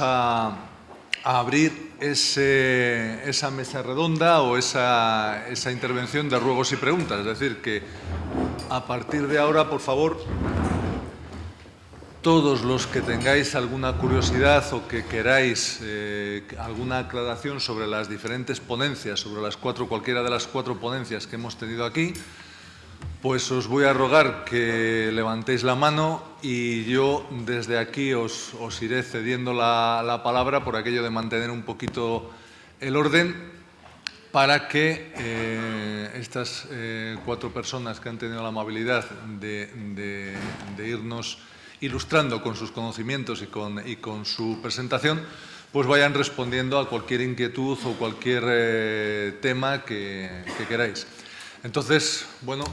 a, abrir esa mesa redonda o esa, esa intervención de ruegos y preguntas. Es decir, que a partir de ahora, por favor, todos los que tengáis alguna curiosidad o que queráis eh, alguna aclaración sobre las diferentes ponencias, sobre las cuatro, cualquiera de las cuatro ponencias que hemos tenido aquí, pues os voy a rogar que levantéis la mano y yo desde aquí os, iré cediendo la, palabra por aquello de mantener un poquito el orden para que eh, estas eh, cuatro personas que han tenido la amabilidad de irnos ilustrando con sus conocimientos y con, y con su presentación, pues vayan respondiendo a cualquier inquietud o cualquier eh, tema que, queráis. Entonces, bueno,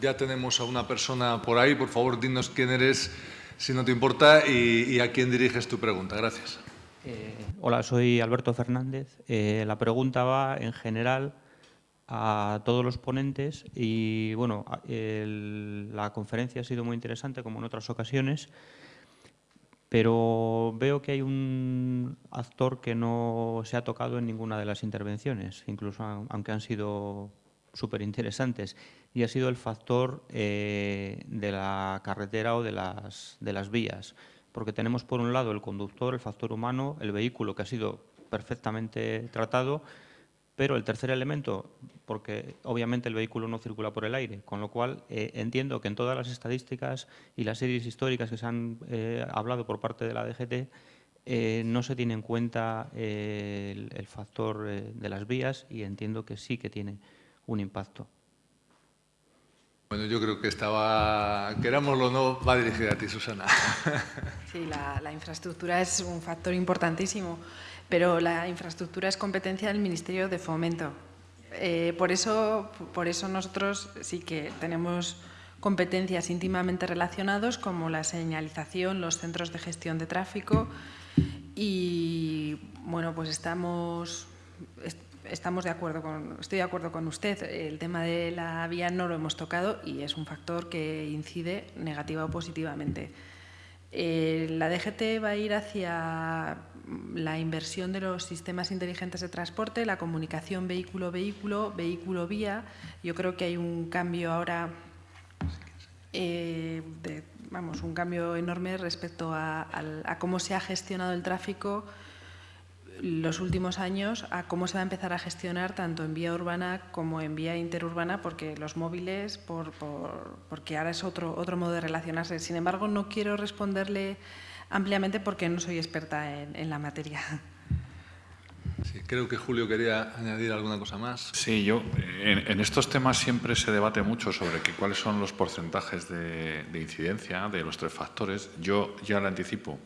ya tenemos a una persona por ahí. Por favor, dinos quién eres, si no te importa, y, a quién diriges tu pregunta. Gracias. Eh, hola, soy Alberto Fernández. Eh, la pregunta va en general a todos los ponentes y bueno, la conferencia ha sido muy interesante como en otras ocasiones, pero veo que hay un actor que no se ha tocado en ninguna de las intervenciones, incluso aunque han sido súper interesantes, y ha sido el factor eh, de la carretera o de las, vías, porque tenemos por un lado el conductor, el factor humano, el vehículo que ha sido perfectamente tratado, pero el tercer elemento, porque obviamente el vehículo no circula por el aire, con lo cual eh, entiendo que en todas las estadísticas y las series históricas que se han eh, hablado por parte de la DGT, no se tiene en cuenta el, factor de las vías y entiendo que sí que tiene un impacto. Bueno, yo creo que estaba, querámoslo o no, va dirigida a ti, Susana. Sí, la, infraestructura es un factor importantísimo pero la infraestructura es competencia del Ministerio de Fomento. Eh, por, eso, por eso nosotros sí que tenemos competencias íntimamente relacionadas como la señalización, los centros de gestión de tráfico y bueno, pues estamos, estamos de acuerdo con, estoy de acuerdo con usted. El tema de la vía no lo hemos tocado y es un factor que incide negativa o positivamente. Eh, la DGT va a ir hacia la inversión de los sistemas inteligentes de transporte, la comunicación vehículo-vehículo, vehículo-vía. Yo creo que hay un cambio ahora, eh, vamos, un cambio enorme respecto a, cómo se ha gestionado el tráfico los últimos años a cómo se va a empezar a gestionar tanto en vía urbana como en vía interurbana, porque los móviles, por, porque ahora es otro, otro modo de relacionarse. Sin embargo, no quiero responderle ampliamente porque no soy experta en, la materia. Sí, creo que Julio quería añadir alguna cosa más. Sí, yo en, estos temas siempre se debate mucho sobre que, cuáles son los porcentajes de, incidencia de los tres factores. Yo ya le anticipo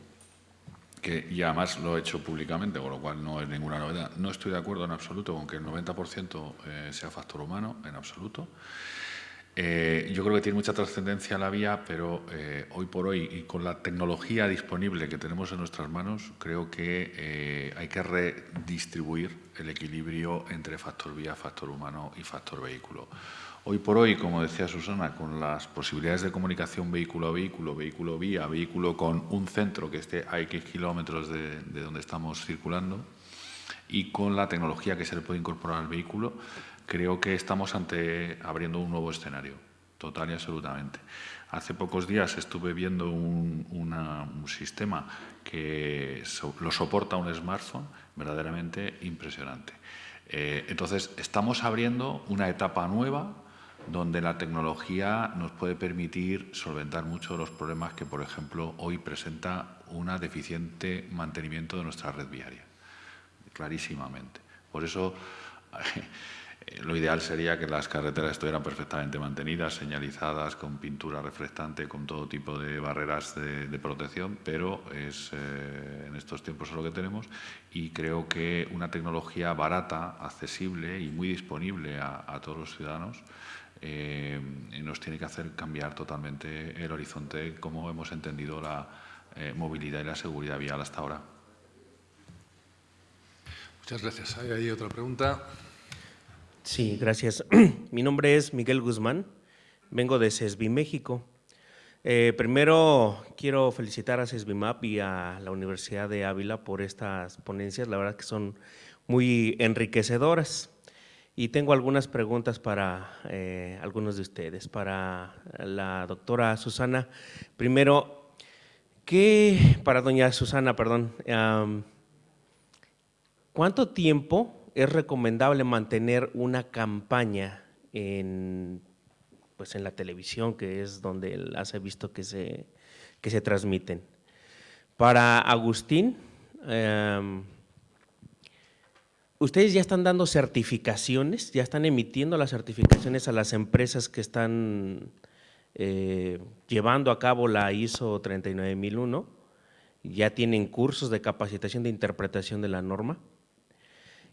que y además lo he hecho públicamente, con lo cual no es ninguna novedad. No estoy de acuerdo en absoluto con que el 90% eh, sea factor humano, en absoluto. Eh, yo creo que tiene mucha trascendencia la vía, pero eh, hoy por hoy y con la tecnología disponible que tenemos en nuestras manos, creo que hay que redistribuir el equilibrio entre factor vía, factor humano y factor vehículo. Hoy por hoy, como decía Susana, con las posibilidades de comunicación vehículo a vehículo, vehículo vía, vehículo con un centro que esté a X kilómetros de, de donde estamos circulando y con la tecnología que se le puede incorporar al vehículo, creo que estamos ante abriendo un nuevo escenario, total y absolutamente. Hace pocos días estuve viendo un, sistema que lo soporta un smartphone verdaderamente impresionante. Eh, entonces, estamos abriendo una etapa nueva donde la tecnología nos puede permitir solventar muchos de los problemas que, por ejemplo, hoy presenta un deficiente mantenimiento de nuestra red viaria, clarísimamente. Por eso, lo ideal sería que las carreteras estuvieran perfectamente mantenidas, señalizadas, con pintura reflectante, con todo tipo de barreras de, protección, pero es, eh, en estos tiempos es lo que tenemos y creo que una tecnología barata, accesible y muy disponible a, todos los ciudadanos eh, nos tiene que hacer cambiar totalmente el horizonte como hemos entendido la movilidad y la seguridad vial hasta ahora. Muchas gracias. Hay ahí otra pregunta. Sí, gracias. Mi nombre es Miguel Guzmán, vengo de CESBI, México. Eh, primero, quiero felicitar a CESBIMAP y a la Universidad de Ávila por estas ponencias. La verdad que son muy enriquecedoras. Y tengo algunas preguntas para eh, algunos de ustedes. Para la doctora Susana, primero, ¿qué, para doña Susana, perdón, ¿cuánto tiempo es recomendable mantener una campaña en pues en la televisión, que es donde las he visto que se, que se transmiten. Para Agustín, em, ustedes ya están dando certificaciones, ya están emitiendo las certificaciones a las empresas que están eh, llevando a cabo la ISO 39001, ya tienen cursos de capacitación de interpretación de la norma.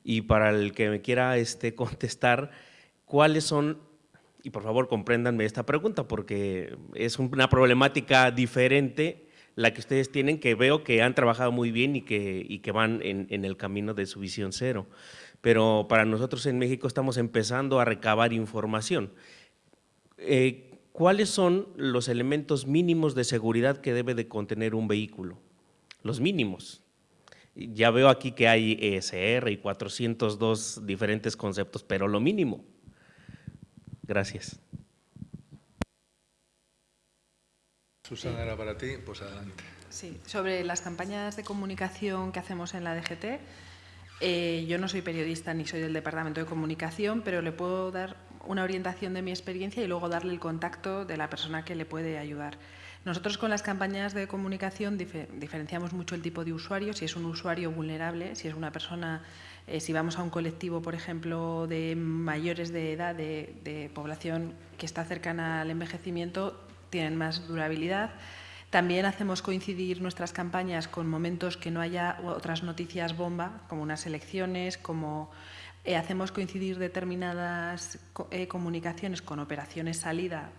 Y para el que me quiera este, contestar, ¿cuáles son y por favor compréndanme esta pregunta porque es una problemática diferente la que ustedes tienen, que veo que han trabajado muy bien y que, que van en, el camino de su visión cero. Pero para nosotros en México estamos empezando a recabar información. Eh, ¿Cuáles son los elementos mínimos de seguridad que debe de contener un vehículo? Los mínimos. Ya veo aquí que hay ESR y 402 diferentes conceptos, pero lo mínimo. Gracias. Susana, era para ti, pues adelante. Sí, sobre las campañas de comunicación que hacemos en la DGT, eh, yo no soy periodista ni soy del Departamento de Comunicación, pero le puedo dar una orientación de mi experiencia y luego darle el contacto de la persona que le puede ayudar. Nosotros con las campañas de comunicación diferenciamos mucho el tipo de usuario, si es un usuario vulnerable, si es una persona eh, si vamos a un colectivo, por ejemplo, de mayores de edad, de, población que está cercana al envejecimiento, tienen más durabilidad. También hacemos coincidir nuestras campañas con momentos que no haya otras noticias bomba, como unas elecciones, como eh, hacemos coincidir determinadas eh, comunicaciones con operaciones salida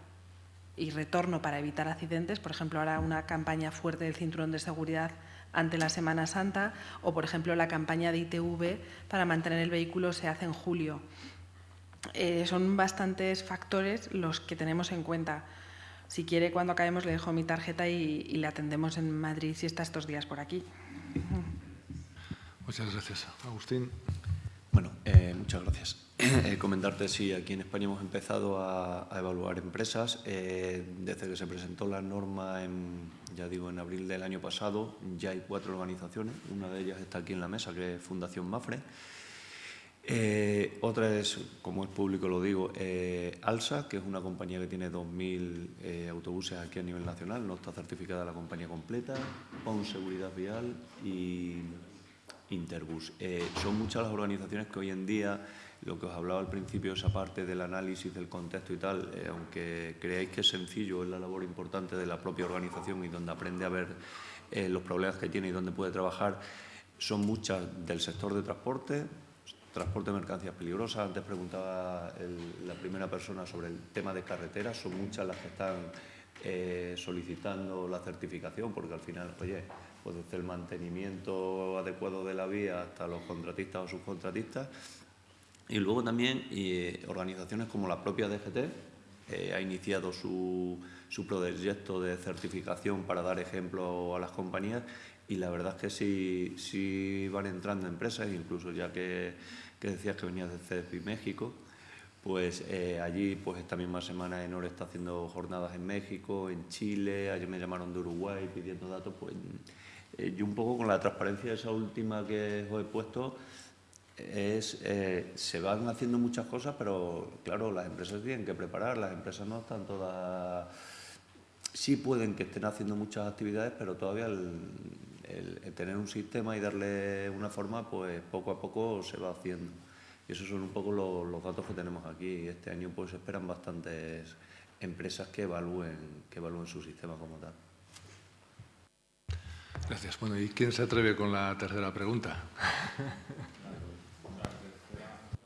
y retorno para evitar accidentes. Por ejemplo, ahora una campaña fuerte del cinturón de seguridad ante la Semana Santa o, por ejemplo, la campaña de ITV para mantener el vehículo se hace en julio. Eh, son bastantes factores los que tenemos en cuenta. Si quiere, cuando acabemos le dejo mi tarjeta y, le atendemos en Madrid si está estos días por aquí. Muchas gracias. Agustín. Bueno, eh, muchas gracias. Eh, comentarte, sí, aquí en España hemos empezado a, evaluar empresas. desde que se presentó la norma en, ya digo, en abril del año pasado ya hay cuatro organizaciones, una de ellas está aquí en la mesa, que es Fundación Mafre. Eh, otra es, como es público lo digo, eh, ALSA, que es una compañía que tiene 2.000 eh, autobuses aquí a nivel nacional, no está certificada la compañía completa, PON Seguridad Vial y Interbus. son muchas las organizaciones que hoy en día lo que os hablaba al principio, esa parte del análisis del contexto y tal, eh, aunque creáis que es sencillo, es la labor importante de la propia organización y donde aprende a ver eh, los problemas que tiene y dónde puede trabajar, son muchas del sector de transporte, transporte de mercancías peligrosas. Antes preguntaba la primera persona sobre el tema de carreteras, son muchas las que están eh, solicitando la certificación, porque al final, oye, pues desde el mantenimiento adecuado de la vía hasta los contratistas o subcontratistas, y luego también eh, organizaciones como la propia DGT eh, ha iniciado su, su, proyecto de certificación para dar ejemplo a las compañías. Y la verdad es que sí, sí van entrando empresas, incluso ya que, que decías que venías de CESPI México, pues eh, allí pues esta misma semana Enor está haciendo jornadas en México, en Chile, ayer me llamaron de Uruguay pidiendo datos, pues yo un poco con la transparencia esa última que os he puesto, es, eh, se van haciendo muchas cosas, pero claro, las empresas tienen que preparar, las empresas no están todas... Sí pueden que estén haciendo muchas actividades, pero todavía el, tener un sistema y darle una forma, pues poco a poco se va haciendo. Y esos son un poco los, datos que tenemos aquí. Este año pues esperan bastantes empresas que evalúen, que evalúen su sistema como tal. Gracias. Bueno, ¿y quién se atreve con la tercera pregunta?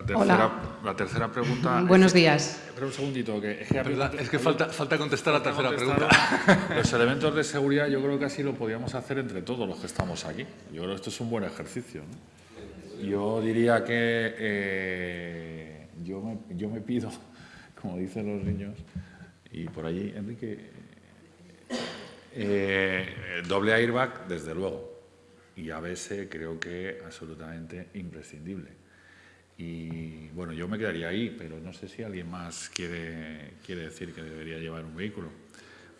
La tercera, pregunta... Buenos días. Espera un segundito. Que, es que, falta, falta contestar la tercera pregunta. Los elementos de seguridad yo creo que así lo podríamos hacer entre todos los que estamos aquí. Yo creo que esto es un buen ejercicio. Yo diría que eh, yo, me, yo me pido, como dicen los niños, y por allí, Enrique, Eh, doble airbag, desde luego. Y ABS creo que absolutamente imprescindible. Y bueno, yo me quedaría ahí, pero no sé si alguien más quiere, quiere decir que debería llevar un vehículo.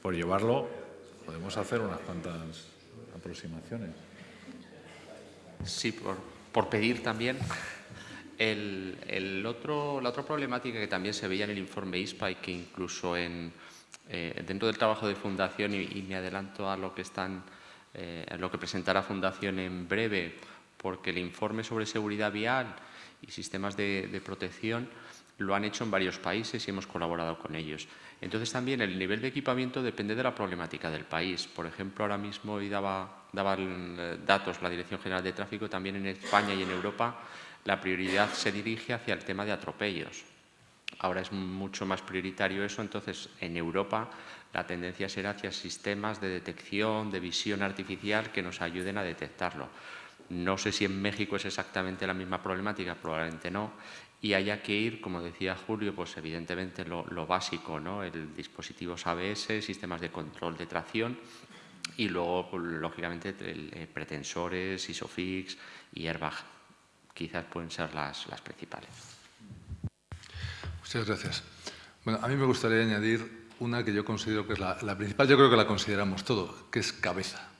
Por llevarlo, podemos hacer unas cuantas aproximaciones. Sí, por, por pedir también. El, el otro, la otra problemática que también se veía en el informe ISPA y que incluso en, eh, dentro del trabajo de Fundación, y, me adelanto a lo que, están, eh, lo que presentará Fundación en breve, porque el informe sobre seguridad vial y sistemas de, protección lo han hecho en varios países y hemos colaborado con ellos. Entonces también el nivel de equipamiento depende de la problemática del país. Por ejemplo, ahora mismo hoy daba, daba datos la Dirección General de Tráfico, también en España y en Europa la prioridad se dirige hacia el tema de atropellos. Ahora es mucho más prioritario eso, entonces en Europa la tendencia será hacia sistemas de detección, de visión artificial que nos ayuden a detectarlo. No sé si en México es exactamente la misma problemática, probablemente no, y haya que ir, como decía Julio, pues evidentemente lo, básico, ¿no? el dispositivos ABS, sistemas de control de tracción y luego, pues, lógicamente, eh, pretensores, ISOFIX y airbag. Quizás pueden ser las, las principales. Muchas gracias. Bueno, a mí me gustaría añadir una que yo considero que es la, la principal, yo creo que la consideramos todo, que es cabeza.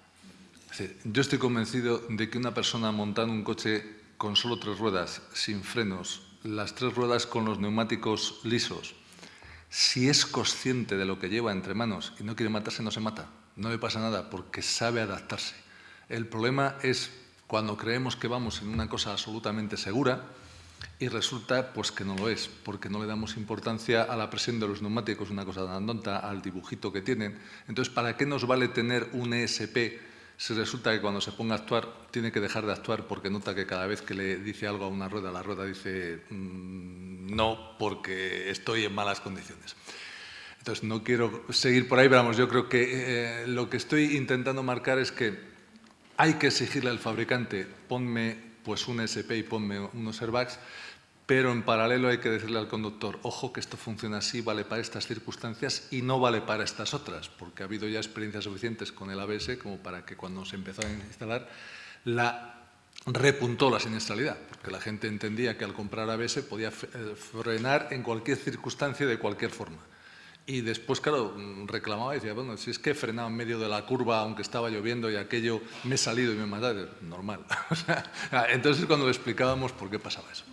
Yo estoy convencido de que una persona montando un coche con solo tres ruedas, sin frenos, las tres ruedas con los neumáticos lisos, si es consciente de lo que lleva entre manos y no quiere matarse, no se mata. No le pasa nada porque sabe adaptarse. El problema es cuando creemos que vamos en una cosa absolutamente segura y resulta pues que no lo es, porque no le damos importancia a la presión de los neumáticos, una cosa tan tonta, al dibujito que tienen. Entonces, ¿para qué nos vale tener un ESP si resulta que cuando se ponga a actuar tiene que dejar de actuar porque nota que cada vez que le dice algo a una rueda, la rueda dice mmm, no porque estoy en malas condiciones. Entonces, no quiero seguir por ahí, pero vamos, yo creo que eh, lo que estoy intentando marcar es que hay que exigirle al fabricante, ponme pues un SP y ponme unos airbags, pero en paralelo hay que decirle al conductor, ojo que esto funciona así, vale para estas circunstancias y no vale para estas otras, porque ha habido ya experiencias suficientes con el ABS como para que cuando se empezó a instalar la repuntó la siniestralidad, porque la gente entendía que al comprar ABS podía eh, frenar en cualquier circunstancia de cualquier forma. Y después, claro, reclamaba y decía, bueno, si es que he frenado en medio de la curva aunque estaba lloviendo y aquello me he salido y me he matado, normal. entonces cuando le explicábamos por qué pasaba eso.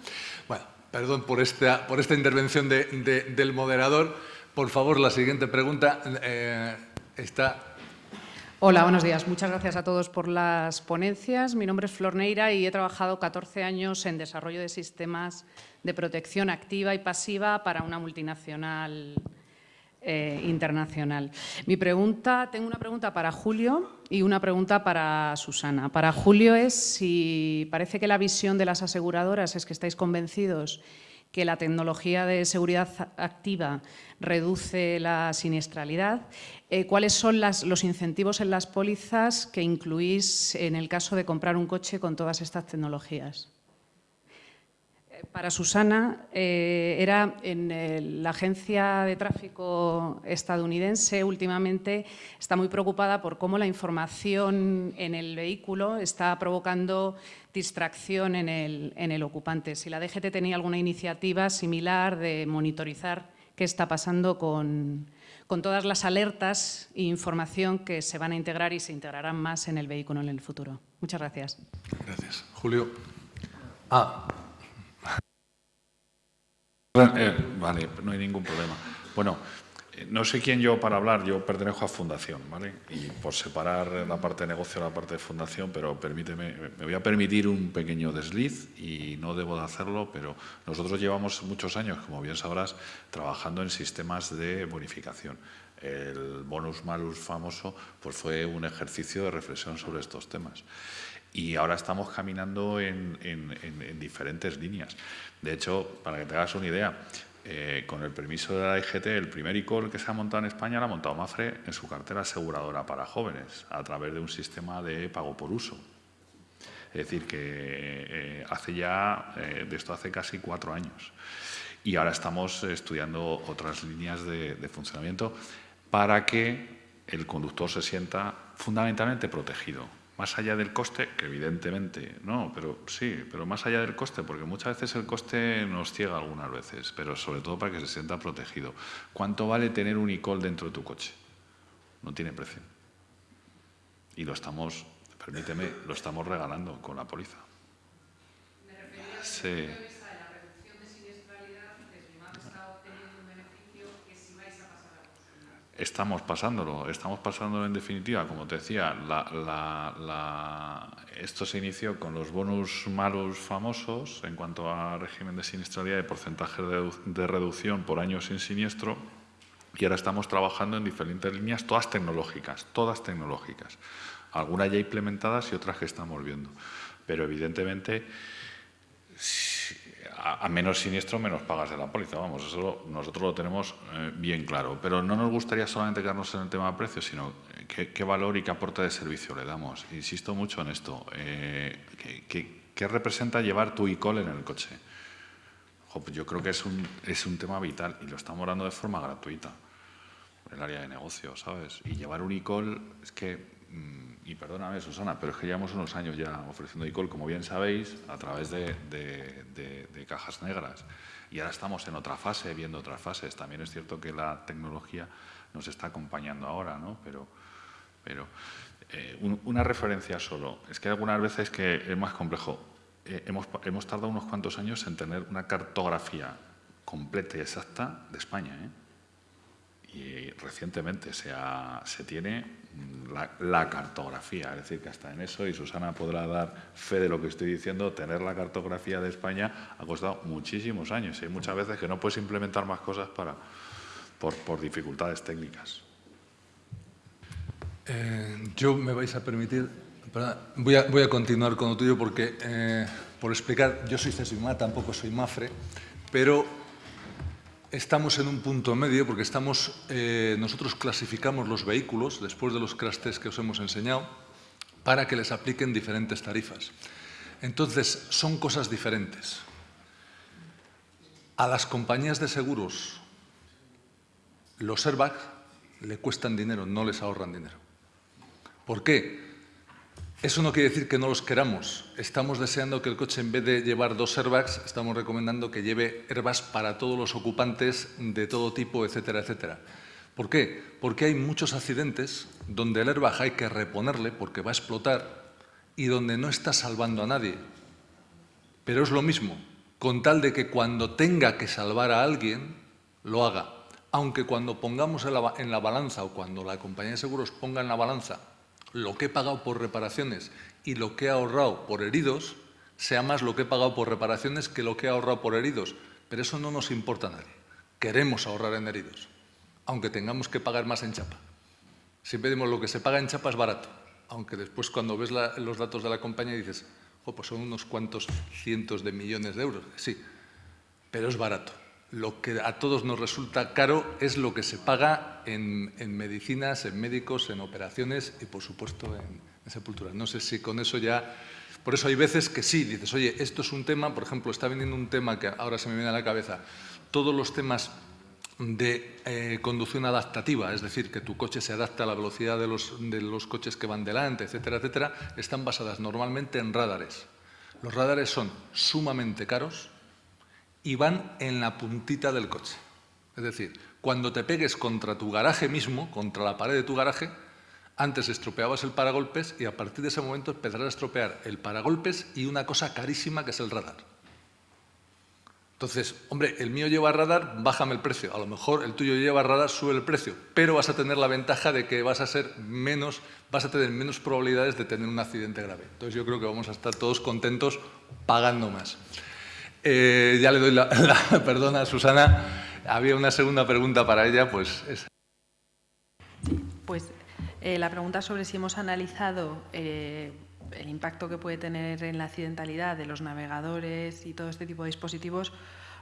Bueno, perdón por esta, por esta intervención de, de, del moderador. Por favor, la siguiente pregunta eh, está Hola, buenos días. Muchas gracias a todos por las ponencias. Mi nombre es Flor Neira y he trabajado 14 años en desarrollo de sistemas de protección activa y pasiva para una multinacional eh, internacional. Mi pregunta, tengo una pregunta para Julio y una pregunta para Susana. Para Julio es si parece que la visión de las aseguradoras es que estáis convencidos que la tecnología de seguridad activa reduce la siniestralidad. Eh, ¿Cuáles son los incentivos en las pólizas que incluís en el caso de comprar un coche con todas estas tecnologías? Para Susana eh, era en el, la agencia de tráfico estadounidense últimamente está muy preocupada por cómo la información en el vehículo está provocando distracción en el, en el ocupante. Si la DGT tenía alguna iniciativa similar de monitorizar qué está pasando con, con todas las alertas e información que se van a integrar y se integrarán más en el vehículo en el futuro. Muchas gracias. Gracias. Julio. Ah, eh, vale, no hay ningún problema. Bueno, eh, no sé quién yo para hablar, yo pertenezco a Fundación, ¿vale? Y por separar la parte de negocio de la parte de Fundación, pero permíteme, me voy a permitir un pequeño desliz y no debo de hacerlo, pero nosotros llevamos muchos años, como bien sabrás, trabajando en sistemas de bonificación. El bonus malus famoso pues fue un ejercicio de reflexión sobre estos temas y ahora estamos caminando en, en, en, en, diferentes líneas. De hecho, para que te hagas una idea, eh, con el permiso de la IGT, el primer ICOL que se ha montado en España lo ha montado Mafre en su cartera aseguradora para jóvenes, a través de un sistema de pago por uso. Es decir, que eh, hace ya, eh, de esto hace casi cuatro años. Y ahora estamos estudiando otras líneas de funcionamiento para que el conductor se sienta fundamentalmente protegido. Más allá del coste, que evidentemente no, pero sí, pero más allá del coste, porque muchas veces el coste nos ciega algunas veces, pero sobre todo para que se sienta protegido. ¿Cuánto vale tener un ICOL dentro de tu coche? No tiene precio. Y lo estamos, permíteme, lo estamos regalando con la póliza. Sí. Estamos pasándolo, estamos pasándolo en definitiva, como te decía, esto se inició con los bonus malos famosos en cuanto a régimen de siniestralidad y porcentaje de, reducción por año sin siniestro y ahora estamos trabajando en diferentes líneas, todas tecnológicas, todas tecnológicas, algunas ya implementadas y otras que estamos viendo. Pero evidentemente a, menos siniestro, menos pagas de la póliza. Vamos, eso nosotros lo tenemos eh, bien claro. Pero no nos gustaría solamente quedarnos en el tema de precios, sino eh, qué, valor y qué aporte de servicio le damos. Insisto mucho en esto. Eh, ¿qué, representa llevar tu e-call en el coche? Pues yo creo que es un, es un tema vital y lo estamos dando de forma gratuita en el área de negocio, ¿sabes? Y llevar un e-call es que Mm, y perdóname Susana, pero es que llevamos unos años ya ofreciendo ICOL, como bien sabéis, a través de, cajas negras. Y ahora estamos en otra fase, viendo otras fases. También es cierto que la tecnología nos está acompañando ahora, ¿no? Pero, pero eh, una referencia solo. Es que algunas veces que es más complejo. Eh, hemos, hemos tardado unos cuantos años en tener una cartografía completa y exacta de España, ¿eh? y recientemente se, se tiene la, cartografía, es decir, que hasta en eso, y Susana podrá dar fe de lo que estoy diciendo, tener la cartografía de España ha costado muchísimos años y hay muchas veces que no puedes implementar más cosas para, por, dificultades técnicas. Eh, yo me vais a permitir, voy a, voy a continuar con lo tuyo porque, eh, por explicar, yo soy CESIMA, tampoco soy MAFRE, pero Estamos en un punto medio porque estamos, eh, nosotros clasificamos los vehículos, después de los crash tests que os hemos enseñado, para que les apliquen diferentes tarifas. Entonces, son cosas diferentes. A las compañías de seguros, los airbags le cuestan dinero, no les ahorran dinero. ¿Por qué? Eso no quiere decir que no los queramos. Estamos deseando que el coche, en vez de llevar dos airbags, estamos recomendando que lleve airbags para todos los ocupantes de todo tipo, etcétera, etcétera. ¿Por qué? Porque hay muchos accidentes donde el airbag hay que reponerle porque va a explotar y donde no está salvando a nadie. Pero es lo mismo, con tal de que cuando tenga que salvar a alguien, lo haga. Aunque cuando pongamos en la, en la balanza o cuando la compañía de seguros ponga en la balanza lo que he pagado por reparaciones y lo que he ahorrado por heridos sea más lo que he pagado por reparaciones que lo que he ahorrado por heridos. Pero eso no nos importa a nadie. Queremos ahorrar en heridos, aunque tengamos que pagar más en chapa. Si pedimos lo que se paga en chapa es barato, aunque después cuando ves los datos de la compañía dices, pues son unos cuantos cientos de millones de euros. Sí, pero es barato lo que a todos nos resulta caro es lo que se paga en, medicinas, en médicos, en operaciones y, por supuesto, en, sepulturas. No sé si con eso ya... Por eso hay veces que sí, dices, oye, esto es un tema, por ejemplo, está viniendo un tema que ahora se me viene a la cabeza, todos los temas de eh, conducción adaptativa, es decir, que tu coche se adapte a la velocidad de los, de los coches que van delante, etcétera, etcétera, están basadas normalmente en radares. Los radares son sumamente caros, y van en la puntita del coche. Es decir, cuando te pegues contra tu garaje mismo, contra la pared de tu garaje, antes estropeabas el paragolpes y a partir de ese momento empezarás a estropear el paragolpes y una cosa carísima que es el radar. Entonces, hombre, el mío lleva radar, bájame el precio. A lo mejor el tuyo lleva radar, sube el precio. Pero vas a tener la ventaja de que vas a ser menos, vas a tener menos probabilidades de tener un accidente grave. Entonces yo creo que vamos a estar todos contentos pagando más. Eh, ya le doy la, perdona a Susana. Había una segunda pregunta para ella, pues... pues eh, la pregunta sobre si hemos analizado eh, el impacto que puede tener en la accidentalidad de los navegadores y todo este tipo de dispositivos,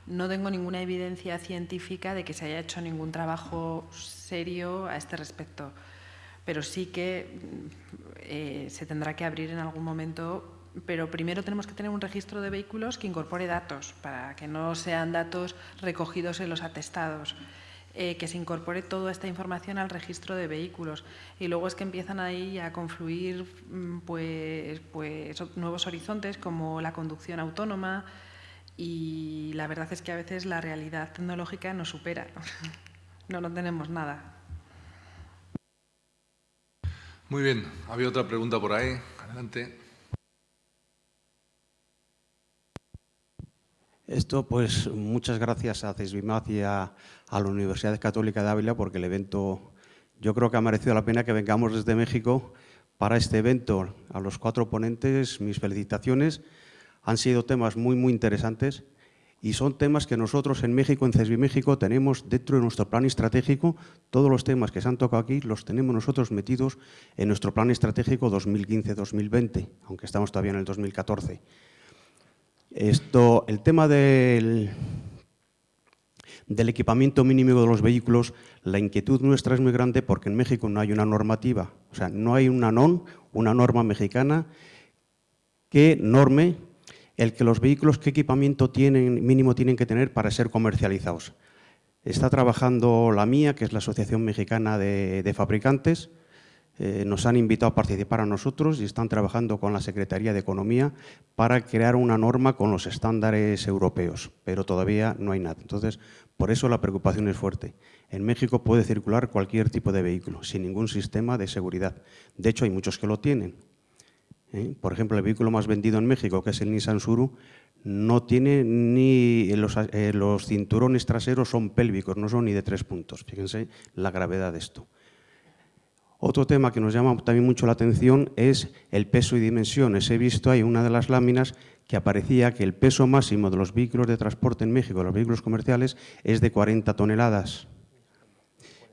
no tengo ninguna evidencia científica de que se haya hecho ningún trabajo serio a este respecto. Pero sí que se tendrá que abrir en algún momento pero primero tenemos que tener un registro de vehículos que incorpore datos, para que no sean datos recogidos en los atestados. eh, que se incorpore toda esta información al registro de vehículos. Y luego es que empiezan ahí a confluir mm, pues, pues, nuevos horizontes como la conducción autónoma y la verdad es que a veces la realidad tecnológica nos supera. No, no tenemos nada. Muy bien, había otra pregunta por ahí. Adelante. Esto, pues, muchas gracias a CESBIMAD y a, la Universidad Católica de Ávila porque el evento, yo creo que ha merecido la pena que vengamos desde México para este evento. A los cuatro ponentes, mis felicitaciones. Han sido temas muy, muy interesantes y son temas que nosotros en México, en CESBI México, tenemos dentro de nuestro plan estratégico. Todos los temas que se han tocado aquí los tenemos nosotros metidos en nuestro plan estratégico 2015-2020, aunque estamos todavía en el 2014. Esto, el tema del, equipamiento mínimo de los vehículos, la inquietud nuestra es muy grande porque en México no hay una normativa, o sea, no hay una NON, una norma mexicana que norme el que los vehículos qué equipamiento tienen, mínimo tienen que tener para ser comercializados. Está trabajando la mía, que es la Asociación Mexicana de Fabricantes, eh, nos han invitado a participar a nosotros y están trabajando con la Secretaría de Economía para crear una norma con los estándares europeos, pero todavía no hay nada. Entonces, por eso la preocupación es fuerte. En México puede circular cualquier tipo de vehículo, sin ningún sistema de seguridad. De hecho, hay muchos que lo tienen. ¿eh? Por ejemplo, el vehículo más vendido en México, que es el Nissan Suru, no tiene ni los, eh, los cinturones traseros son pélvicos, no son ni de tres puntos. Fíjense la gravedad de esto. Otro tema que nos llama también mucho la atención es el peso y dimensiones. He visto ahí una de las láminas que aparecía que el peso máximo de los vehículos de transporte en México, los vehículos comerciales, es de 40 toneladas.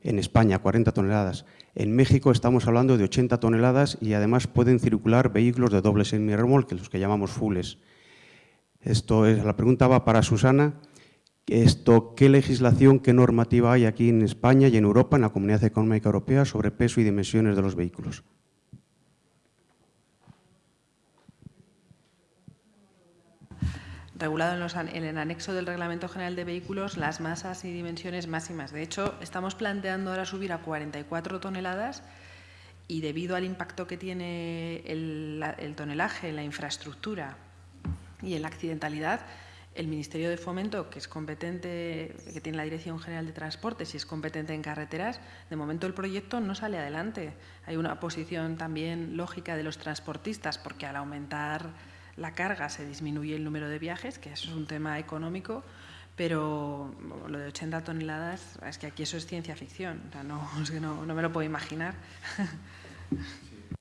En España, 40 toneladas. En México estamos hablando de 80 toneladas y además pueden circular vehículos de doble semirremolque, los que llamamos fulles. Esto es, la pregunta va para Susana. Esto, ¿Qué legislación, qué normativa hay aquí en España y en Europa, en la Comunidad Económica Europea, sobre peso y dimensiones de los vehículos? regulado en, el anexo del Reglamento General de Vehículos las masas y dimensiones máximas. De hecho, estamos planteando ahora subir a 44 toneladas y debido al impacto que tiene el, el tonelaje en la infraestructura y en la accidentalidad, el Ministerio de Fomento, que es competente, que tiene la Dirección General de Transportes y es competente en carreteras, de momento el proyecto no sale adelante. Hay una posición también lógica de los transportistas, porque al aumentar la carga se disminuye el número de viajes, que eso es un tema económico, pero lo de 80 toneladas, es que aquí eso es ciencia ficción, no, me lo puedo imaginar.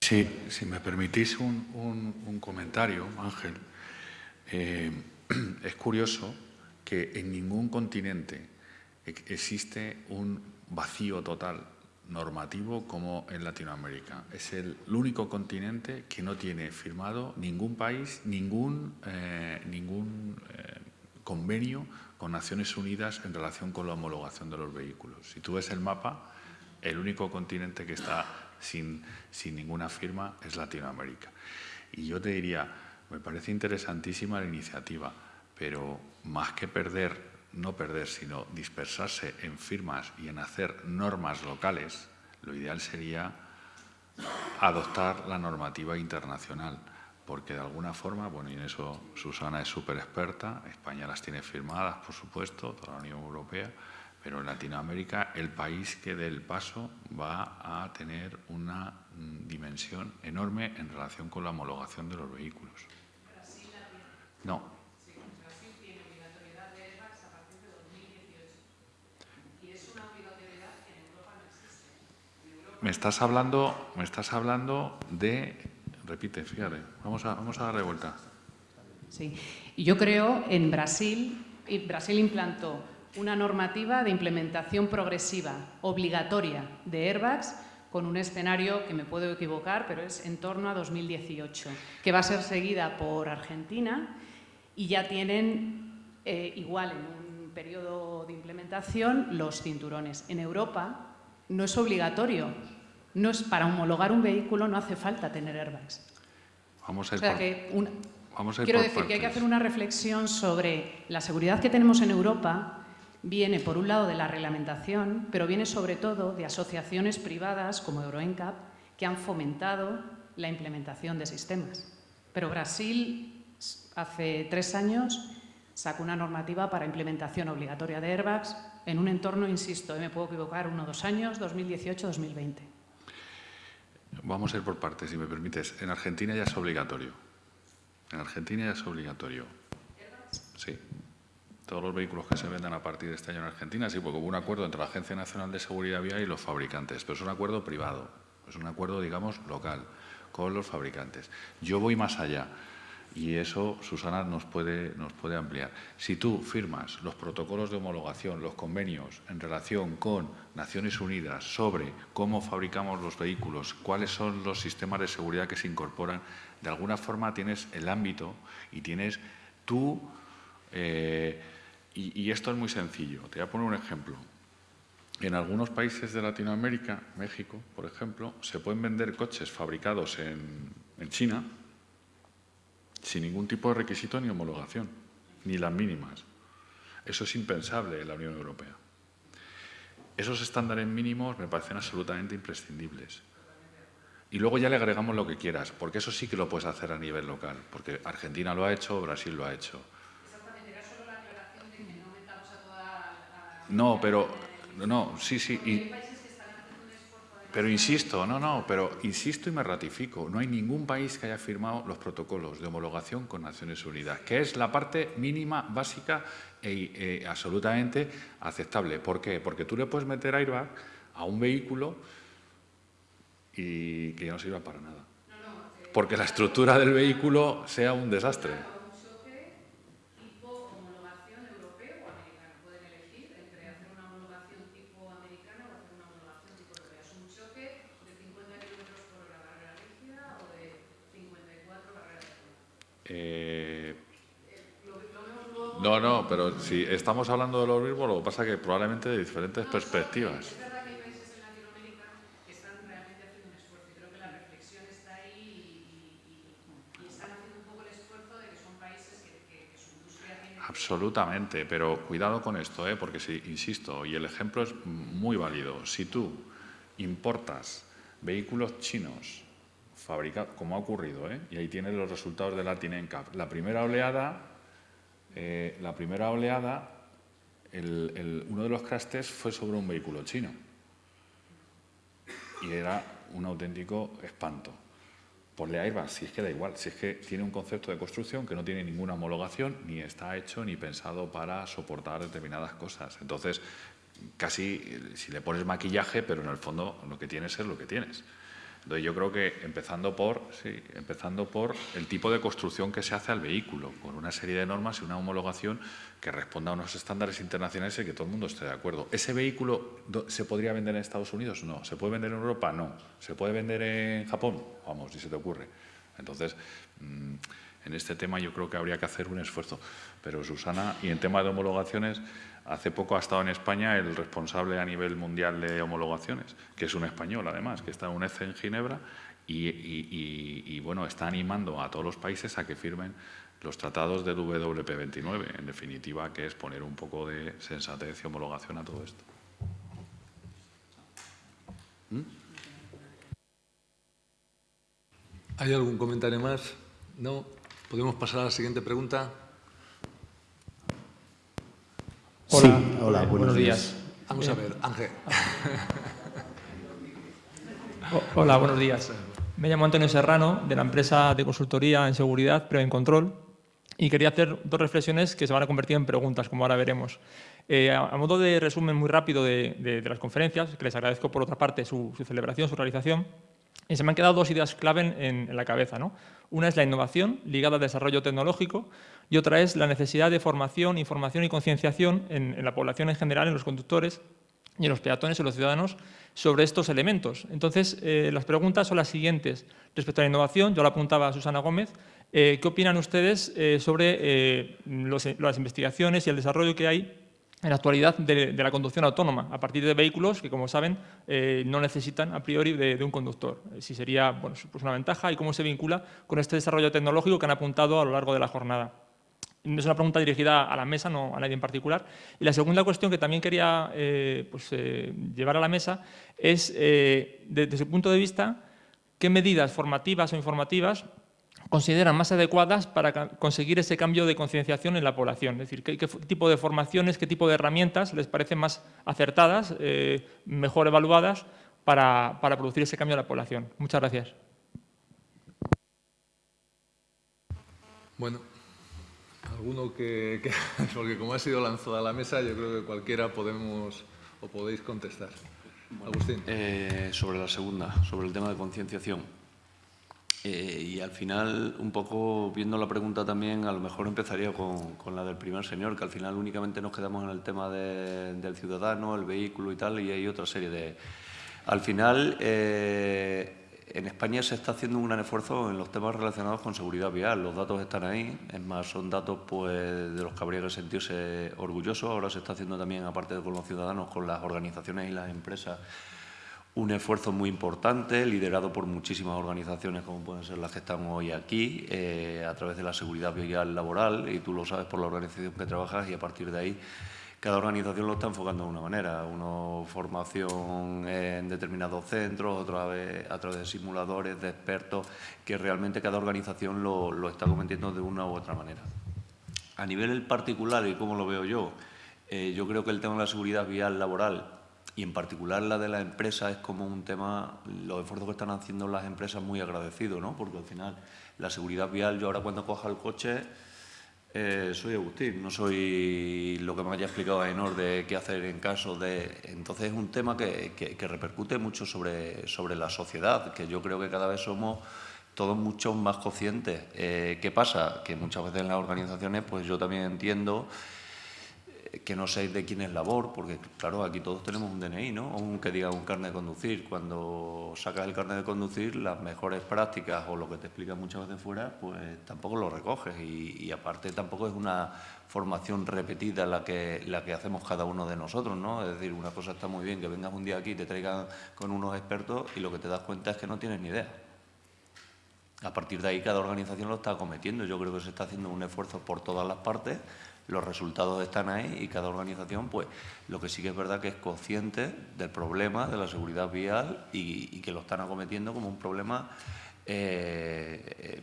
Sí, si me permitís un, comentario, Ángel. Eh, es curioso que en ningún continente existe un vacío total normativo como en Latinoamérica. Es el, único continente que no tiene firmado ningún país, ningún, eh, ningún eh, convenio con Naciones Unidas en relación con la homologación de los vehículos. Si tú ves el mapa, el único continente que está sin, sin ninguna firma es Latinoamérica. Y yo te diría, me parece interesantísima la iniciativa, pero más que perder, no perder, sino dispersarse en firmas y en hacer normas locales, lo ideal sería adoptar la normativa internacional, porque de alguna forma, bueno, y en eso Susana es súper experta, España las tiene firmadas, por supuesto, toda la Unión Europea, pero en Latinoamérica el país que dé el paso va a tener una mm, dimensión enorme en relación con la homologación de los vehículos. No. Brasil tiene obligatoriedad de airbags a partir de 2018. Y es una obligatoriedad que en Europa no existe. Me estás hablando, me estás hablando de, repite, fíjate, vamos a, vamos a darle vuelta. Sí, y yo creo en Brasil, Brasil implantó una normativa de implementación progresiva, obligatoria, de airbags con un escenario que me puedo equivocar, pero es en torno a 2018, que va a ser seguida por Argentina y ya tienen eh, igual en un periodo de implementación los cinturones. En Europa no es obligatorio, no es, para homologar un vehículo no hace falta tener airbags. Vamos a ir Quiero decir que hay que hacer una reflexión sobre la seguridad que tenemos en Europa viene, por un lado, de la reglamentación, pero viene sobre todo de asociaciones privadas como EuroNCAP que han fomentado la implementación de sistemas. Pero Brasil, hace tres años, sacó una normativa para implementación obligatoria de airbags en un entorno, insisto, me puedo equivocar, uno o dos años, 2018-2020. Vamos a ir por partes, si me permites. En Argentina ya es obligatorio. En Argentina ya es obligatorio. Sí. Todos los vehículos que se vendan a partir de este año en Argentina, sí, porque hubo un acuerdo entre la Agencia Nacional de Seguridad Vial y los fabricantes, pero es un acuerdo privado, es un acuerdo, digamos, local, con los fabricantes. Yo voy más allá. Y eso, Susana, nos puede, nos puede ampliar. Si tú firmas los protocolos de homologación, los convenios en relación con Naciones Unidas sobre cómo fabricamos los vehículos, cuáles son los sistemas de seguridad que se incorporan, de alguna forma tienes el ámbito y tienes tú... Eh, y, y esto es muy sencillo. Te voy a poner un ejemplo. En algunos países de Latinoamérica, México, por ejemplo, se pueden vender coches fabricados en, en China sin ningún tipo de requisito ni homologación, ni las mínimas. Eso es impensable en la Unión Europea. Esos estándares mínimos me parecen absolutamente imprescindibles. Y luego ya le agregamos lo que quieras, porque eso sí que lo puedes hacer a nivel local, porque Argentina lo ha hecho, Brasil lo ha hecho. Exactamente, era solo la de que no metamos a toda... No, pero... No, sí, sí. Y, pero insisto, no, no, pero insisto y me ratifico, no hay ningún país que haya firmado los protocolos de homologación con Naciones Unidas, que es la parte mínima, básica e, e absolutamente aceptable. ¿Por qué? Porque tú le puedes meter airbag a un vehículo y que no sirva para nada. Porque la estructura del vehículo sea un desastre. Eh, no, no, pero si estamos hablando de lo mismo, lo que pasa es que probablemente de diferentes perspectivas. Es verdad que hay países en Latinoamérica que están realmente haciendo un esfuerzo y creo que la reflexión está ahí y, están haciendo un poco el esfuerzo de que son países que, su industria tiene... Absolutamente, pero cuidado con esto, ¿eh? porque si, insisto, y el ejemplo es muy válido, si tú importas vehículos chinos fabrica, como ha ocurrido, ¿eh? y ahí tienes los resultados de la TINENCAP. La primera oleada, eh, la primera oleada uno de los crash fue sobre un vehículo chino y era un auténtico espanto. Ponle Airbag, si es que da igual, si es que tiene un concepto de construcción que no tiene ninguna homologación, ni está hecho ni pensado para soportar determinadas cosas. Entonces, casi si le pones maquillaje, pero en el fondo lo que tienes es lo que tienes. Yo creo que empezando por, sí, empezando por el tipo de construcción que se hace al vehículo, con una serie de normas y una homologación que responda a unos estándares internacionales y que todo el mundo esté de acuerdo. ¿Ese vehículo se podría vender en Estados Unidos? No. ¿Se puede vender en Europa? No. ¿Se puede vender en Japón? Vamos, si se te ocurre. Entonces, mm, en este tema yo creo que habría que hacer un esfuerzo. Pero Susana, y en tema de homologaciones, Hace poco ha estado en España el responsable a nivel mundial de homologaciones, que es un español además, que está en UNED en Ginebra y, bueno, está animando a todos los países a que firmen los tratados del WP29, en definitiva, que es poner un poco de sensatez y homologación a todo esto. ¿Mm? ¿Hay algún comentario más? ¿No? ¿Podemos pasar a la siguiente pregunta? Hola, hola buenos, días. Vamos a ver, Ángel. hola, buenos días. Me llamo Antonio Serrano, de la empresa de consultoría en seguridad, en Control, y quería hacer dos reflexiones que se van a convertir en preguntas, como ahora veremos. Eh, a, modo de resumen muy rápido de, las conferencias, que les agradezco por otra parte su, celebración, su realización, y se me han quedado dos ideas clave en, la cabeza. ¿no? Una es la innovación ligada al desarrollo tecnológico y otra es la necesidad de formación, información y concienciación en, la población en general, en los conductores y en los peatones y los ciudadanos sobre estos elementos. Entonces, eh, las preguntas son las siguientes. Respecto a la innovación, yo lo apuntaba a Susana Gómez, eh, ¿qué opinan ustedes eh, sobre las investigaciones y el desarrollo que hay en la actualidad de, la conducción autónoma, a partir de vehículos que, como saben, no necesitan a priori de, un conductor. Si sería bueno, pues una ventaja y cómo se vincula con este desarrollo tecnológico que han apuntado a lo largo de la jornada. es una pregunta dirigida a la mesa, no a nadie en particular. Y la segunda cuestión que también quería eh, pues, eh, llevar a la mesa es, eh, desde su punto de vista, qué medidas formativas o informativas consideran más adecuadas para conseguir ese cambio de concienciación en la población. Es decir, ¿qué, tipo de formaciones, qué tipo de herramientas les parecen más acertadas, mejor evaluadas para, para producir ese cambio en la población. Muchas gracias. Bueno, alguno que, porque como ha sido lanzada a la mesa, yo creo que cualquiera podemos o podéis contestar. Agustín. Eh, sobre la segunda, sobre el tema de concienciación. Eh, y al final, un poco viendo la pregunta también, a lo mejor empezaría con, la del primer señor, que al final únicamente nos quedamos en el tema del ciudadano, el vehículo y tal, y hay otra serie de... Al final, eh, en España se está haciendo un gran esfuerzo en los temas relacionados con seguridad vial. Los datos están ahí, es más, son datos pues, de los que habría que sentirse orgullosos. Ahora se está haciendo también, aparte de con los ciudadanos, con las organizaciones y las empresas, un esfuerzo muy importante, liderado por muchísimas organizaciones como pueden ser las que están hoy aquí, eh, a través de la seguridad vial laboral, y tú lo sabes por la organización que trabajas, y a partir de ahí cada organización lo está enfocando de una manera, uno formación en determinados centros, otra vez a través de simuladores, de expertos, que realmente cada organización lo, está cometiendo de una u otra manera. A nivel particular, y como lo veo yo, eh, yo creo que el tema de la seguridad vial laboral y en particular la de la empresa es como un tema, los esfuerzos que están haciendo las empresas muy agradecidos, ¿no? porque al final la seguridad vial, yo ahora cuando coja el coche eh, soy Agustín, no soy lo que me haya explicado Ainor de qué hacer en caso de... Entonces es un tema que, repercute mucho sobre, sobre la sociedad, que yo creo que cada vez somos todos mucho más conscientes. Eh, ¿Qué pasa? Que muchas veces en las organizaciones, pues yo también entiendo que no sé de quién es labor, porque claro, aquí todos tenemos un DNI, ¿no? O un que diga un carnet de conducir. Cuando sacas el carnet de conducir, las mejores prácticas o lo que te explican muchas veces fuera, pues tampoco lo recoges. Y, aparte tampoco es una formación repetida la que, la que hacemos cada uno de nosotros, ¿no? Es decir, una cosa está muy bien que vengas un día aquí y te traigan con unos expertos y lo que te das cuenta es que no tienes ni idea. A partir de ahí cada organización lo está cometiendo. Yo creo que se está haciendo un esfuerzo por todas las partes los resultados están ahí y cada organización, pues lo que sí que es verdad que es consciente del problema de la seguridad vial y, que lo están acometiendo como un problema eh,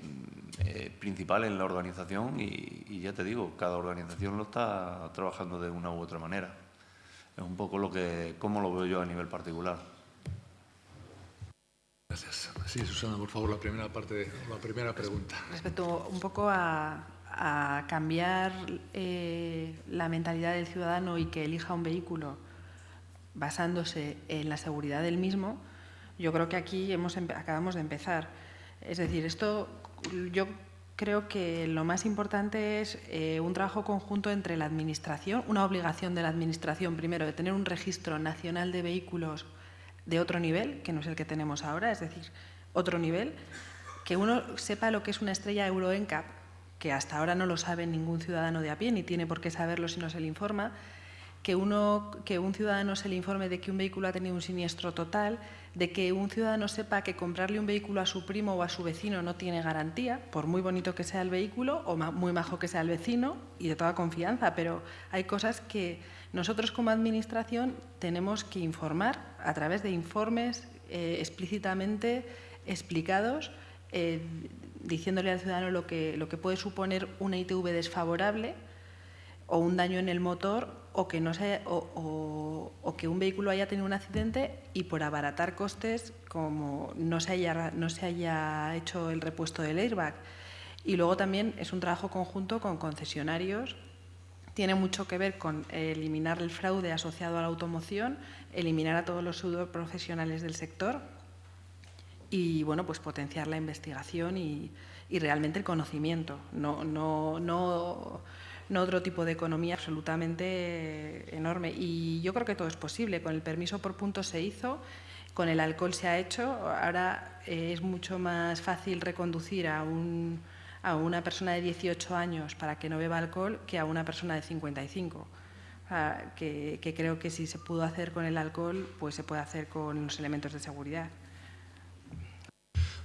eh, principal en la organización y, ya te digo, cada organización lo está trabajando de una u otra manera. Es un poco lo que, cómo lo veo yo a nivel particular. Gracias. Sí, Susana, por favor, la primera parte, la primera pregunta. Respecto un poco a, a cambiar eh, la mentalidad del ciudadano y que elija un vehículo basándose en la seguridad del mismo, yo creo que aquí hemos acabamos de empezar. Es decir, esto yo creo que lo más importante es eh, un trabajo conjunto entre la Administración, una obligación de la Administración, primero, de tener un registro nacional de vehículos de otro nivel, que no es el que tenemos ahora, es decir, otro nivel, que uno sepa lo que es una estrella Euro NCAP, que hasta ahora no lo sabe ningún ciudadano de a pie, ni tiene por qué saberlo si no se le informa, que, uno, que un ciudadano se le informe de que un vehículo ha tenido un siniestro total, de que un ciudadano sepa que comprarle un vehículo a su primo o a su vecino no tiene garantía, por muy bonito que sea el vehículo o muy majo que sea el vecino y de toda confianza, pero hay cosas que nosotros como Administración tenemos que informar a través de informes eh, explícitamente explicados eh, diciéndole al ciudadano lo que, lo que puede suponer una ITV desfavorable o un daño en el motor o que, no o, que un vehículo haya tenido un accidente y por abaratar costes como no se haya, no se haya hecho el repuesto del airbag. Y luego también es un trabajo conjunto con concesionarios. Tiene mucho que ver con eliminar el fraude asociado a la automoción, eliminar a todos los pseudo profesionales del sector y bueno, pues potenciar la investigación y, realmente el conocimiento, no, no, no, no, otro tipo de economía absolutamente enorme. Y yo creo que todo es posible. Con el permiso por puntos se hizo, con el alcohol se ha hecho, ahora eh, es mucho más fácil reconducir a, un, a una persona de 18 años para que no beba alcohol que a una persona de 55. que, que creo que si se pudo hacer con el alcohol, pues se puede hacer con los elementos de seguridad.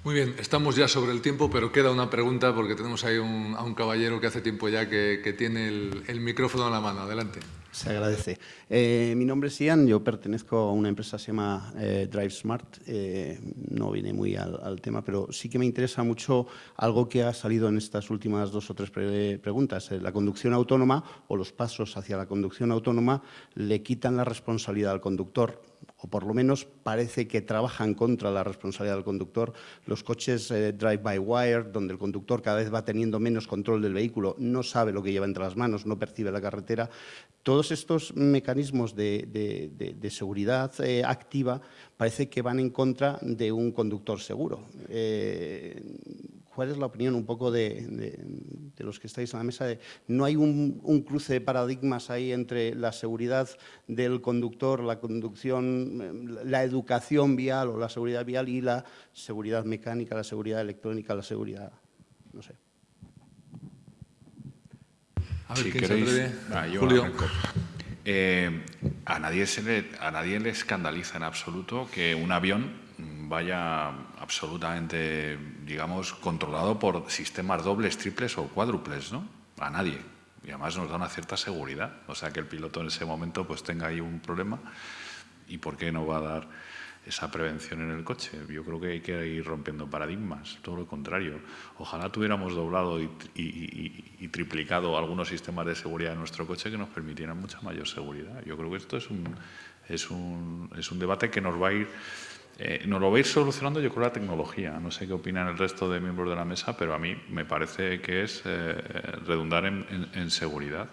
Muy bien, estamos ya sobre el tiempo, pero queda una pregunta porque tenemos ahí a un caballero que hace tiempo ya que, tiene el, micrófono en la mano. Adelante. Se agradece. Eh, mi nombre es Ian, yo pertenezco a una empresa que se llama eh, Drive Smart. Eh, no viene muy al, tema, pero sí que me interesa mucho algo que ha salido en estas últimas dos o tres preguntas. la conducción autónoma o los pasos hacia la conducción autónoma le quitan la responsabilidad al conductor o por lo menos parece que trabajan contra la responsabilidad del conductor. Los coches eh, drive-by-wire, donde el conductor cada vez va teniendo menos control del vehículo, no sabe lo que lleva entre las manos, no percibe la carretera. Todos estos mecanismos de, seguridad eh, activa parece que van en contra de un conductor seguro. Eh, ¿Cuál es la opinión un poco de, los que estáis en la mesa? ¿No hay un, cruce de paradigmas ahí entre la seguridad del conductor, la conducción, la educación vial o la seguridad vial y la seguridad mecánica, la seguridad electrónica, la seguridad, no sé? A ver, si queréis, ah, Julio. Eh, a, nadie se le, a nadie le escandaliza en absoluto que un avión vaya absolutamente, digamos, controlado por sistemas dobles, triples o cuádruples, ¿no? A nadie. Y además nos da una cierta seguridad. O sea, que el piloto en ese momento pues tenga ahí un problema y por qué no va a dar esa prevención en el coche. Yo creo que hay que ir rompiendo paradigmas, todo lo contrario. Ojalá tuviéramos doblado y, y, triplicado algunos sistemas de seguridad en nuestro coche que nos permitieran mucha mayor seguridad. Yo creo que esto es un, es un, es un debate que nos va a ir eh, nos lo va a ir solucionando yo creo la tecnología. No sé qué opinan el resto de miembros de la mesa, pero a mí me parece que es eh, redundar en, seguridad.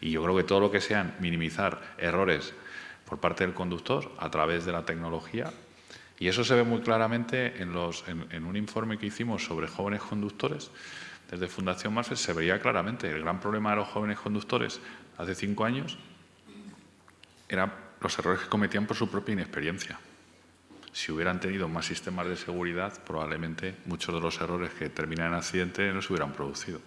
Y yo creo que todo lo que sean minimizar errores por parte del conductor a través de la tecnología, y eso se ve muy claramente en, los, en, un informe que hicimos sobre jóvenes conductores, desde Fundación Marfet se veía claramente el gran problema de los jóvenes conductores hace cinco años eran los errores que cometían por su propia inexperiencia si hubieran tenido más sistemas de seguridad, probablemente muchos de los errores que terminan en accidente no se hubieran producido.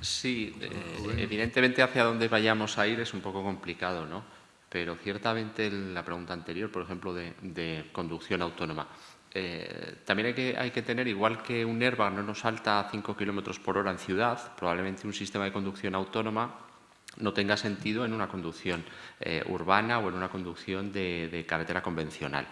Sí, eh, evidentemente hacia dónde vayamos a ir es un poco complicado, ¿no? Pero ciertamente la pregunta anterior, por ejemplo, de, conducción autónoma, eh, también hay que, hay que, tener, igual que un airbag no nos salta a 5 kilómetros por hora en ciudad, probablemente un sistema de conducción autónoma no tenga sentido en una conducción eh, urbana o en una conducción de, carretera convencional.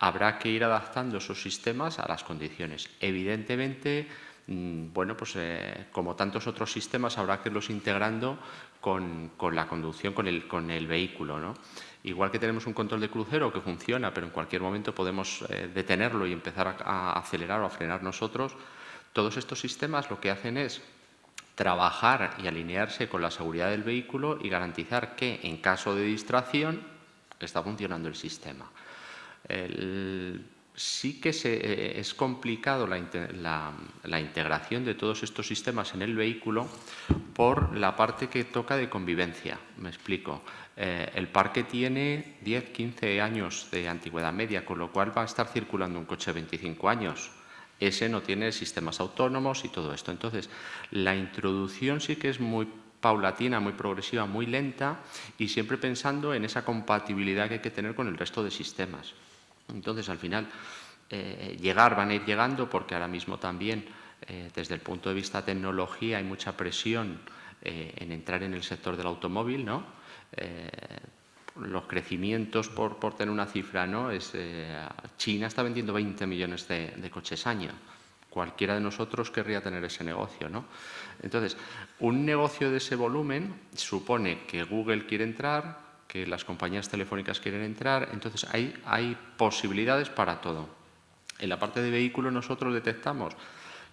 Habrá que ir adaptando esos sistemas a las condiciones. Evidentemente, mm, bueno, pues eh, como tantos otros sistemas, habrá que irlos integrando con, la conducción, con el, vehículo. ¿no? Igual que tenemos un control de crucero que funciona, pero en cualquier momento podemos eh, detenerlo y empezar a acelerar o a frenar nosotros, todos estos sistemas lo que hacen es trabajar y alinearse con la seguridad del vehículo y garantizar que en caso de distracción está funcionando el sistema. sí que se, es complicado la, integración de todos estos sistemas en el vehículo por la parte que toca de convivencia. Me explico. Eh, el parque tiene 10, 15 años de antigüedad media, con lo cual va a estar circulando un coche de 25 años ese no tiene sistemas autónomos y todo esto. Entonces, la introducción sí que es muy paulatina, muy progresiva, muy lenta y siempre pensando en esa compatibilidad que hay que tener con el resto de sistemas. Entonces, al final, eh, llegar, van a ir llegando porque ahora mismo también, eh, desde el punto de vista tecnología, hay mucha presión eh, en entrar en el sector del automóvil, ¿no? Los crecimientos, por, por, tener una cifra, ¿no? Es, eh, China está vendiendo 20 millones de, coches año. Cualquiera de nosotros querría tener ese negocio, ¿no? Entonces, un negocio de ese volumen supone que Google quiere entrar, que las compañías telefónicas quieren entrar, entonces hay, hay posibilidades para todo. En la parte de vehículos nosotros detectamos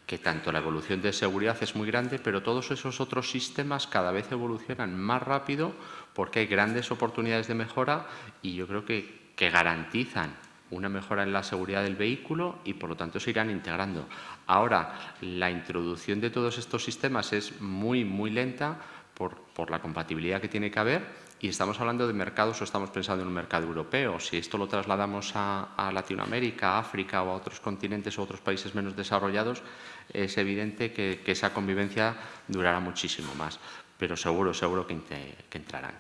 que tanto la evolución de seguridad es muy grande, pero todos esos otros sistemas cada vez evolucionan más rápido porque hay grandes oportunidades de mejora y yo creo que, garantizan una mejora en la seguridad del vehículo y por lo tanto se irán integrando. Ahora, la introducción de todos estos sistemas es muy, muy lenta por, la compatibilidad que tiene que haber y estamos hablando de mercados o estamos pensando en un mercado europeo. Si esto lo trasladamos a, Latinoamérica, a África o a otros continentes o a otros países menos desarrollados, es evidente que esa convivencia durará muchísimo más, pero seguro, seguro que, entrarán.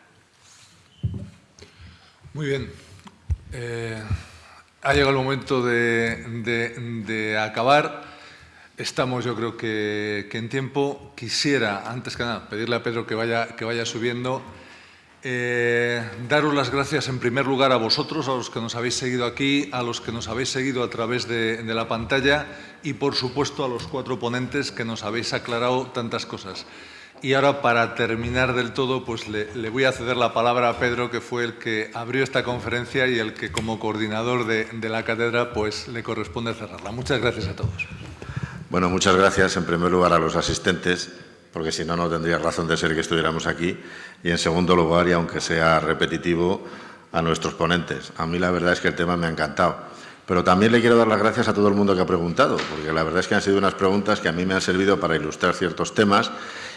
Muy bien. Eh, ha llegado el momento de, acabar. Estamos, yo creo que, en tiempo. Quisiera, antes que nada, pedirle a Pedro que vaya, que vaya subiendo. Eh, daros las gracias en primer lugar a vosotros, a los que nos habéis seguido aquí, a los que nos habéis seguido a través de, la pantalla y, por supuesto, a los cuatro ponentes que nos habéis aclarado tantas cosas. Y ahora, para terminar del todo, pues le, voy a ceder la palabra a Pedro, que fue el que abrió esta conferencia y el que, como coordinador de, de la cátedra, pues le corresponde cerrarla. Muchas gracias a todos. Bueno, muchas gracias en primer lugar a los asistentes porque si no, no tendría razón de ser que estuviéramos aquí. Y en segundo lugar, y aunque sea repetitivo, a nuestros ponentes. A mí la verdad es que el tema me ha encantado. Pero también le quiero dar las gracias a todo el mundo que ha preguntado, porque la verdad es que han sido unas preguntas que a mí me han servido para ilustrar ciertos temas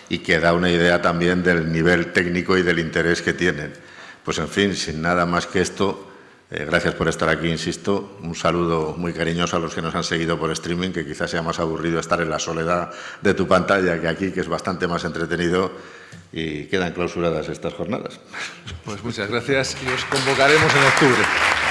y que da una idea también del nivel técnico y del interés que tienen. Pues en fin, sin nada más que esto, eh, gracias por estar aquí, insisto. Un saludo muy cariñoso a los que nos han seguido por streaming, que quizás sea más aburrido estar en la soledad de tu pantalla que aquí, que es bastante más entretenido y quedan clausuradas estas jornadas. Pues muchas gracias y os convocaremos en octubre.